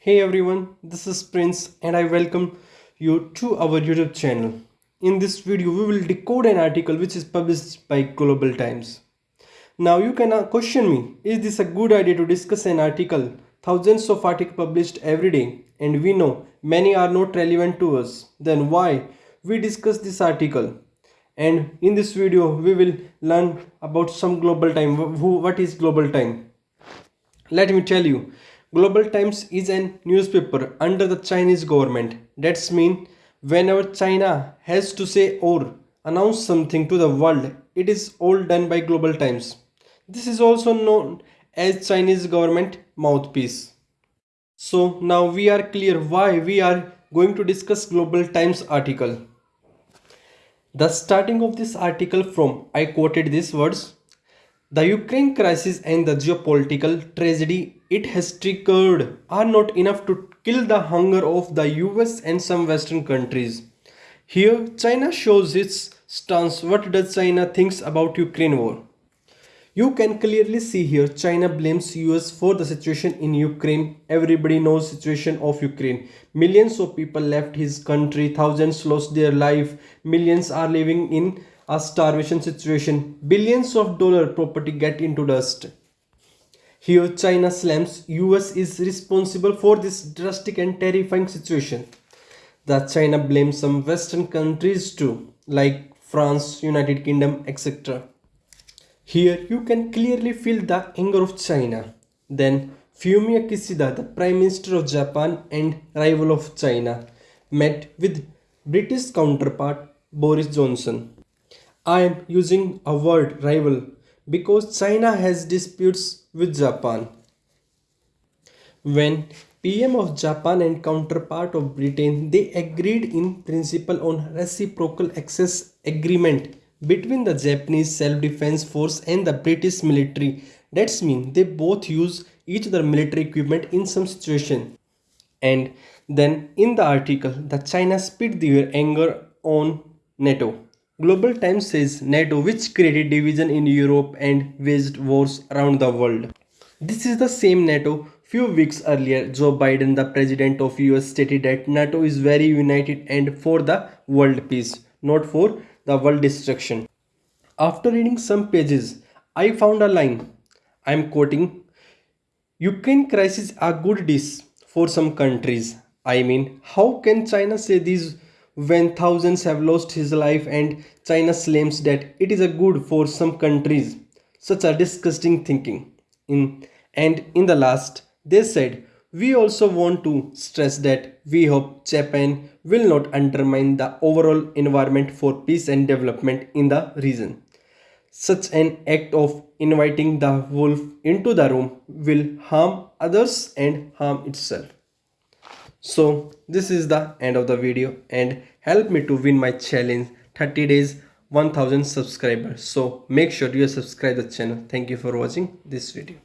Hey everyone, this is Prince and I welcome you to our YouTube channel. In this video, we will decode an article which is published by Global Times. Now you can uh, question me, is this a good idea to discuss an article? Thousands of articles published every day and we know many are not relevant to us. Then why we discuss this article? And in this video, we will learn about some global time. Who, what is global time? Let me tell you, Global Times is a newspaper under the Chinese government. That's mean whenever China has to say or announce something to the world, it is all done by Global Times. This is also known as Chinese government mouthpiece. So now we are clear why we are going to discuss Global Times article. The starting of this article from I quoted these words the Ukraine crisis and the geopolitical tragedy it has triggered are not enough to kill the hunger of the US and some western countries. Here China shows its stance what does China thinks about Ukraine war. You can clearly see here China blames US for the situation in Ukraine. Everybody knows situation of Ukraine. Millions of people left his country, thousands lost their life, millions are living in a starvation situation, billions of dollar property get into dust. Here China slams US is responsible for this drastic and terrifying situation. That China blames some western countries too, like France, United Kingdom, etc. Here you can clearly feel the anger of China. Then Fumio Kishida, the Prime Minister of Japan and rival of China, met with British counterpart Boris Johnson. I am using a word rival because China has disputes with Japan. When PM of Japan and counterpart of Britain they agreed in principle on reciprocal access agreement between the Japanese self-defense force and the British military. That's mean they both use each other military equipment in some situation. And then in the article the China spit their anger on NATO. Global Times says NATO which created division in Europe and waged wars around the world. This is the same NATO. Few weeks earlier, Joe Biden, the president of US, stated that NATO is very united and for the world peace, not for the world destruction. After reading some pages, I found a line. I am quoting, Ukraine crisis a good dish for some countries. I mean, how can China say these when thousands have lost his life and China claims that it is a good for some countries. Such a disgusting thinking. In, and in the last, they said, we also want to stress that we hope Japan will not undermine the overall environment for peace and development in the region. Such an act of inviting the wolf into the room will harm others and harm itself so this is the end of the video and help me to win my challenge 30 days 1000 subscribers. So make sure you subscribe the channel. Thank you for watching this video